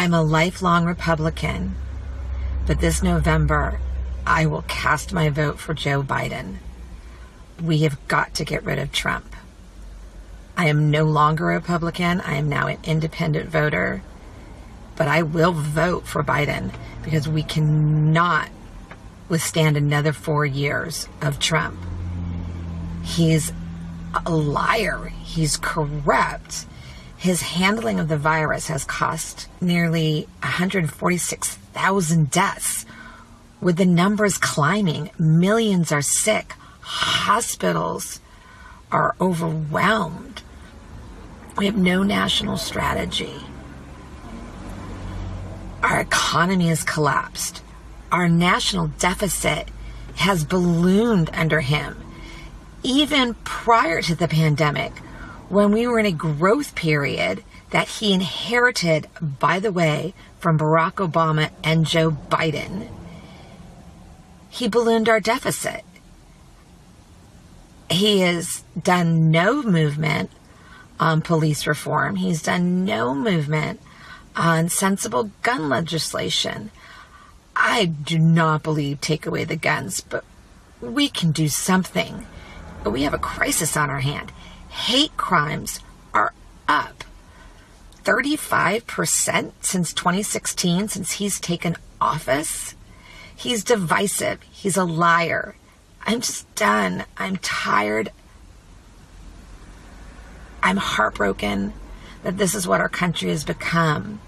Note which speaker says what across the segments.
Speaker 1: I'm a lifelong Republican, but this November, I will cast my vote for Joe Biden. We have got to get rid of Trump. I am no longer a Republican. I am now an independent voter. But I will vote for Biden because we cannot withstand another four years of Trump. He's a liar. He's corrupt. His handling of the virus has cost nearly 146,000 deaths, with the numbers climbing. Millions are sick. Hospitals are overwhelmed. We have no national strategy. Our economy has collapsed. Our national deficit has ballooned under him. Even prior to the pandemic, when we were in a growth period that he inherited, by the way, from Barack Obama and Joe Biden, he ballooned our deficit. He has done no movement on police reform. He's done no movement on sensible gun legislation. I do not believe take away the guns, but we can do something. But we have a crisis on our hand. Hate crimes are up 35% since 2016, since he's taken office. He's divisive. He's a liar. I'm just done. I'm tired. I'm heartbroken that this is what our country has become.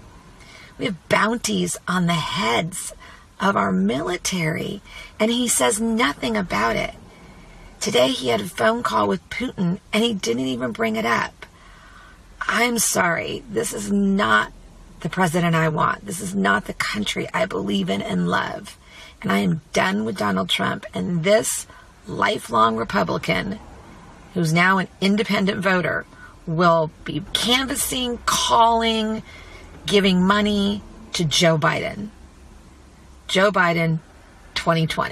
Speaker 1: We have bounties on the heads of our military, and he says nothing about it. Today he had a phone call with Putin, and he didn't even bring it up. I'm sorry. This is not the president I want. This is not the country I believe in and love. And I am done with Donald Trump and this lifelong Republican who's now an independent voter will be canvassing, calling, giving money to Joe Biden. Joe Biden 2020.